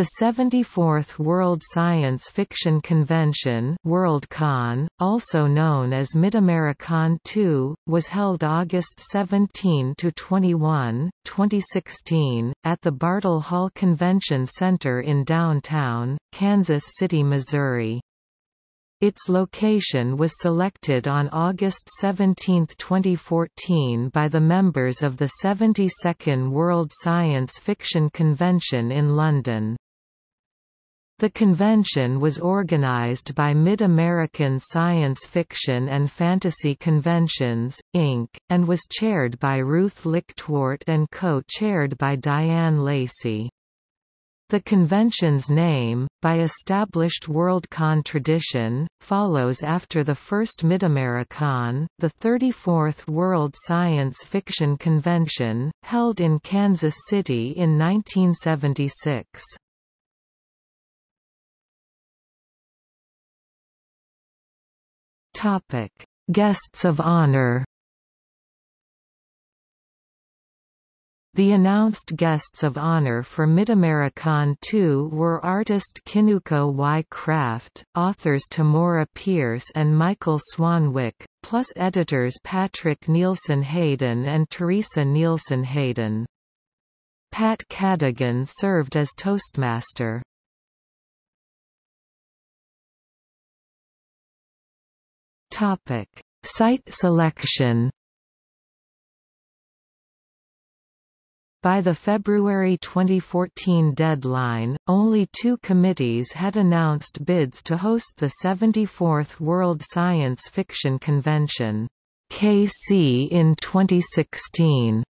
The 74th World Science Fiction Convention Worldcon, also known as Midamericon II, was held August 17–21, 2016, at the Bartle Hall Convention Center in downtown, Kansas City, Missouri. Its location was selected on August 17, 2014 by the members of the 72nd World Science Fiction Convention in London. The convention was organized by Mid-American Science Fiction and Fantasy Conventions, Inc., and was chaired by Ruth Lichtwart and co-chaired by Diane Lacey. The convention's name, by established Worldcon tradition, follows after the first Midamericon, the 34th World Science Fiction Convention, held in Kansas City in 1976. Guests of honor The announced guests of honor for Midamericon 2 were artist Kinuko Y. Craft, authors Tamora Pierce and Michael Swanwick, plus editors Patrick Nielsen Hayden and Teresa Nielsen Hayden. Pat Cadigan served as Toastmaster. Site selection By the February 2014 deadline, only two committees had announced bids to host the 74th World Science Fiction Convention KC in 2016.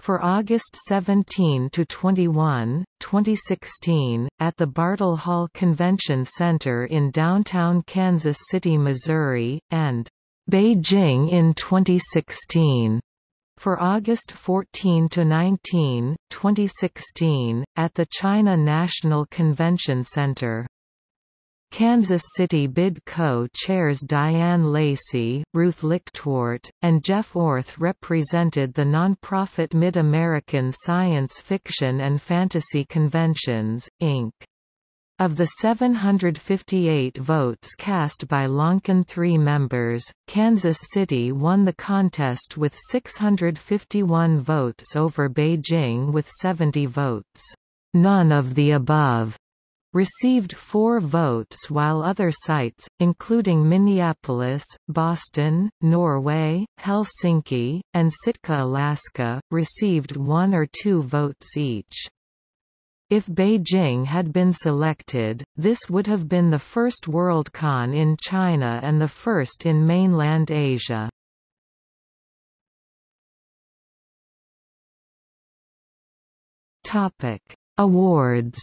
For August 17 to 21, 2016, at the Bartle Hall Convention Center in downtown Kansas City, Missouri, and Beijing in 2016. For August 14 to 19, 2016, at the China National Convention Center. Kansas City Bid co-chairs Diane Lacey, Ruth Lichtwart, and Jeff Orth represented the nonprofit Mid-American Science Fiction and Fantasy Conventions, Inc. Of the 758 votes cast by Loncon 3 members, Kansas City won the contest with 651 votes over Beijing with 70 votes. None of the above received four votes while other sites, including Minneapolis, Boston, Norway, Helsinki, and Sitka, Alaska, received one or two votes each. If Beijing had been selected, this would have been the first Worldcon in China and the first in mainland Asia. Awards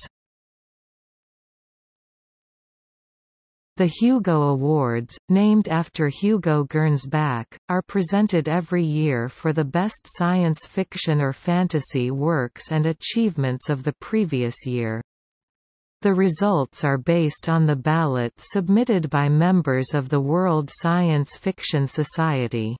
The Hugo Awards, named after Hugo Gernsback, are presented every year for the best science fiction or fantasy works and achievements of the previous year. The results are based on the ballot submitted by members of the World Science Fiction Society.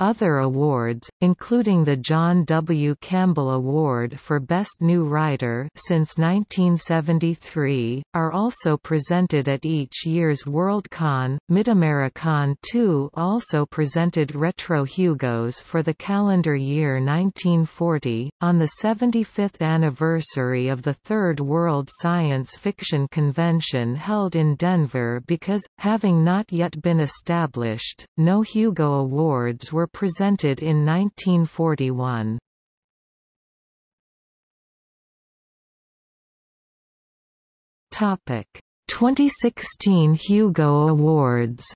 Other awards, including the John W. Campbell Award for Best New Writer since 1973, are also presented at each year's Worldcon. Midamericon 2 also presented Retro Hugos for the calendar year 1940, on the 75th anniversary of the Third World Science Fiction Convention held in Denver because, having not yet been established, no Hugo Awards were presented in 1941. Topic: 2016 Hugo Awards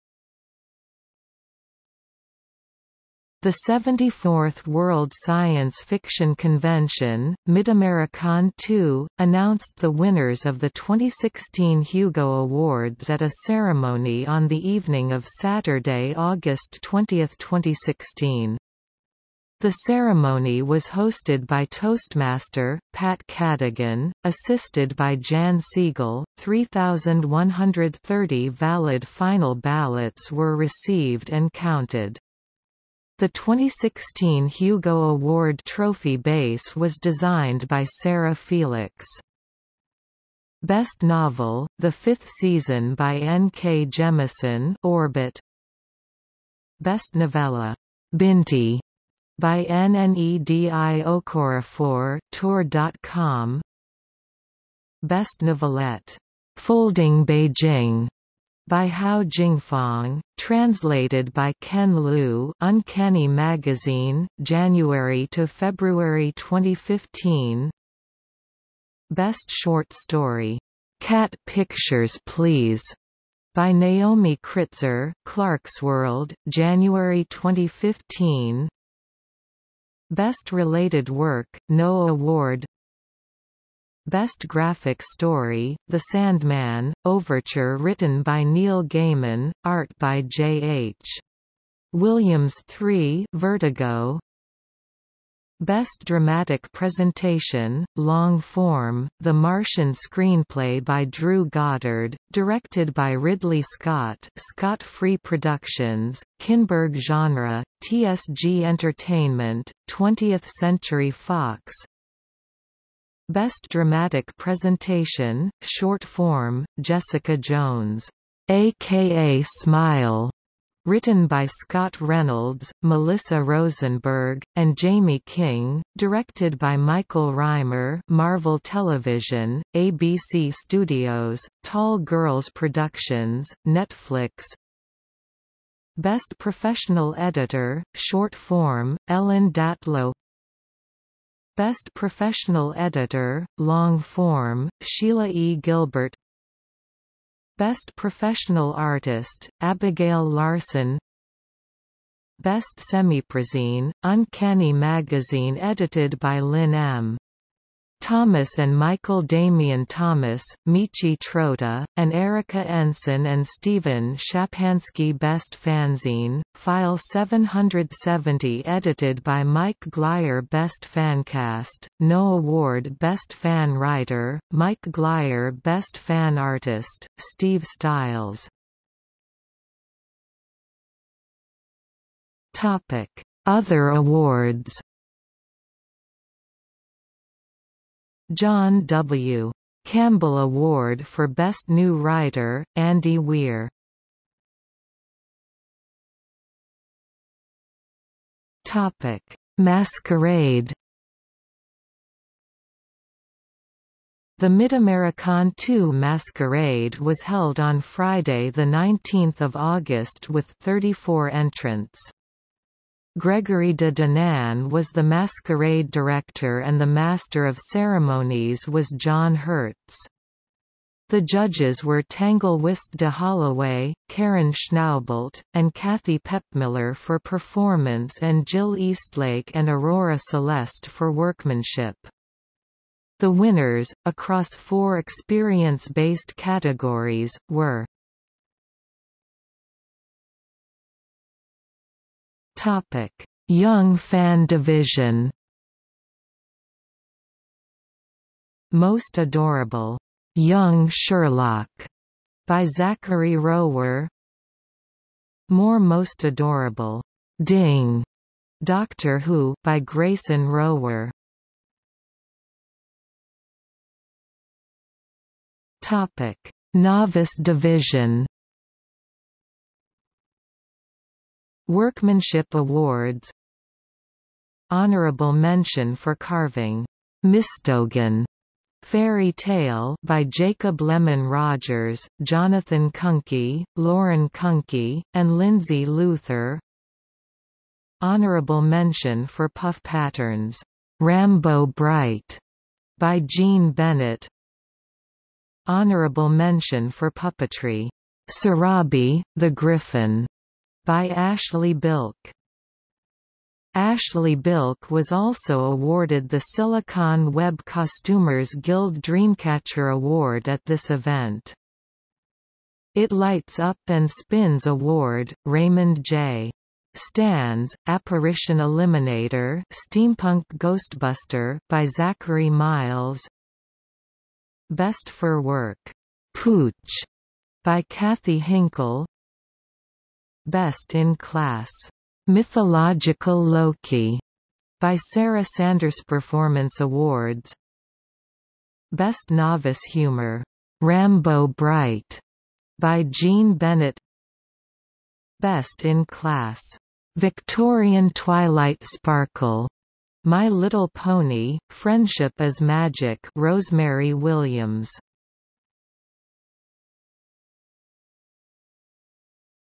The 74th World Science Fiction Convention, Midamericon II, announced the winners of the 2016 Hugo Awards at a ceremony on the evening of Saturday, August 20, 2016. The ceremony was hosted by Toastmaster, Pat Cadigan, assisted by Jan Siegel. 3,130 valid final ballots were received and counted. The 2016 Hugo Award trophy base was designed by Sarah Felix. Best Novel, the fifth season by N. K. Jemisin Orbit Best Novella, Binti, by Nnedi Okorafor Tor.com Best Novelette, Folding Beijing, by Hao Jingfang, translated by Ken Liu Uncanny Magazine, January to February 2015 Best Short Story, "'Cat Pictures Please' by Naomi Kritzer, Clarkesworld, January 2015 Best Related Work, No Award Best Graphic Story, The Sandman, Overture written by Neil Gaiman, art by J. H. Williams 3 Vertigo Best Dramatic Presentation, Long Form, The Martian screenplay by Drew Goddard, directed by Ridley Scott Scott Free Productions, Kinberg Genre, TSG Entertainment, 20th Century Fox Best Dramatic Presentation, Short Form, Jessica Jones, a.k.a. Smile, Written by Scott Reynolds, Melissa Rosenberg, and Jamie King, directed by Michael Rymer, Marvel Television, ABC Studios, Tall Girls Productions, Netflix. Best Professional Editor, Short Form, Ellen Datlow Best Professional Editor, Long Form, Sheila E. Gilbert Best Professional Artist, Abigail Larson Best Semiprozine, Uncanny Magazine edited by Lynn M. Thomas and Michael Damian Thomas, Michi Trota, and Erica Ensign and Stephen Shapansky Best Fanzine, File 770 edited by Mike Glyer Best Fancast, No Award Best Fan Writer, Mike Glyer Best Fan Artist, Steve Stiles. Other awards John W. Campbell Award for Best New Writer, Andy Weir. Topic: Masquerade. The Mid-American 2 Masquerade was held on Friday 19 August with 34 entrants. Gregory de Danaan was the masquerade director and the master of ceremonies was John Hertz. The judges were Tanglewyst de Holloway, Karen Schnaubelt, and Kathy Pepmiller for performance and Jill Eastlake and Aurora Celeste for workmanship. The winners, across four experience-based categories, were Topic: Young Fan Division. Most Adorable, Young Sherlock, by Zachary Rower. More Most Adorable, Ding, Doctor Who, by Grayson Rower. Topic: Novice Division. Workmanship Awards. Honorable mention for carving. Mistogan. Fairy Tail by Jacob Lemon Rogers, Jonathan Kunke, Lauren Kunke, and Lindsay Luther. Honorable mention for puff patterns, Rambo Bright, by Jean Bennett. Honorable mention for puppetry, Sarabi, the Griffin, by Ashley Bilk. Ashley Bilk was also awarded the Silicon Web Costumers Guild Dreamcatcher Award at this event. It Lights Up and Spins Award, Raymond J. Stantz, Apparition Eliminator Steampunk Ghostbuster by Zachary Miles Best for Work, Pooch by Kathy Hinkle Best in Class, Mythological Loki, by Sarah Sanders Performance Awards. Best Novice Humor, Rambo Bright by Jean Bennett Best in Class. Victorian Twilight Sparkle. My Little Pony, Friendship is Magic Rosemary Williams.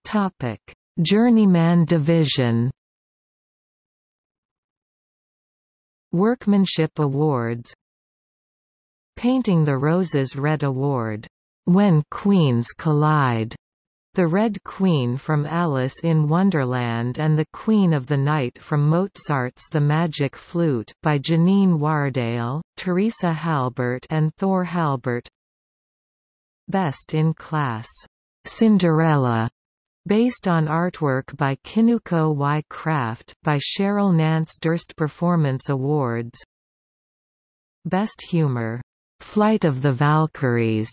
Topic: Journeyman Division. Workmanship Awards Painting the Roses Red Award, When Queens Collide, the Red Queen from Alice in Wonderland and the Queen of the Night from Mozart's The Magic Flute by Janine Wardale, Teresa Halbert and Thor Halbert. Best in Class, Cinderella Based on artwork by Kinuko Y. Craft by Cheryl Nance Durst Performance Awards Best Humor, Flight of the Valkyries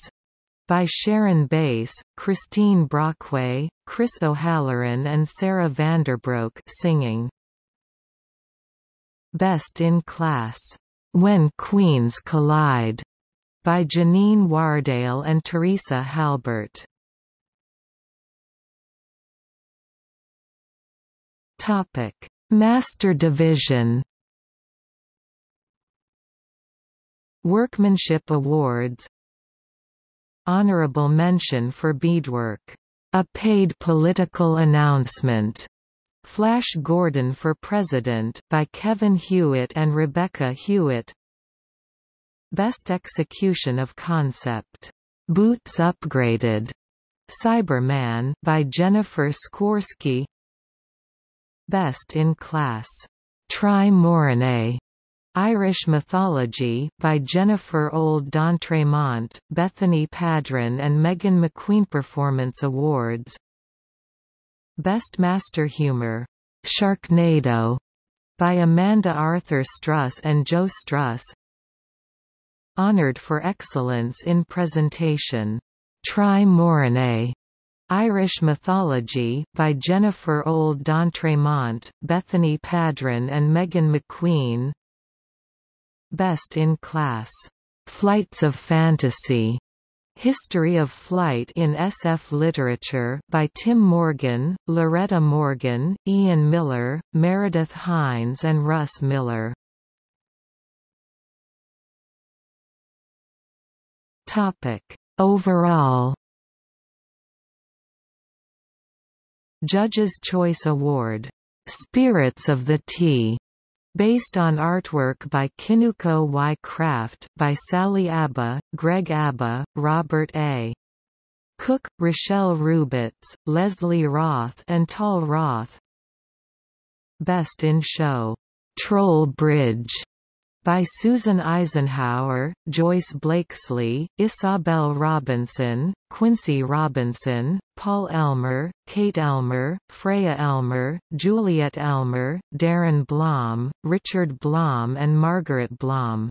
by Sharon Bass, Christine Brockway, Chris O'Halloran and Sarah Vanderbroek singing. Best in Class, When Queens Collide, by Janine Wardale and Teresa Halbert. Topic: Master Division. Workmanship Awards Honorable mention for beadwork. A paid political announcement. Flash Gordon for President by Kevin Hewitt and Rebecca Hewitt. Best execution of concept. Boots Upgraded. Cyberman by Jennifer Skorsky. Best in Class. Tri Morine. Irish Mythology, by Jennifer Old d'Entremont, Bethany Padron and Megan McQueen Performance Awards. Best Master Humor, Sharknado, by Amanda Arthur Struss and Joe Struss. Honored for Excellence in Presentation, Tri Morine, Irish Mythology, by Jennifer Old d'Entremont, Bethany Padron and Megan McQueen Best in Class. Flights of Fantasy. History of Flight in SF Literature by Tim Morgan, Loretta Morgan, Ian Miller, Meredith Hines and Russ Miller. Topic. Overall Judge's Choice Award, "'Spirits of the Tea' based on artwork by Kinuko Y. Craft, by Sally Abba, Greg Abba, Robert A. Cook, Rochelle Rubitz, Leslie Roth and Tal Roth Best in Show, "'Troll Bridge' by Susan Eisenhower, Joyce Blakesley, Isabel Robinson, Quincy Robinson, Paul Elmer, Kate Elmer, Freya Elmer, Juliet Elmer, Darren Blom, Richard Blom and Margaret Blom.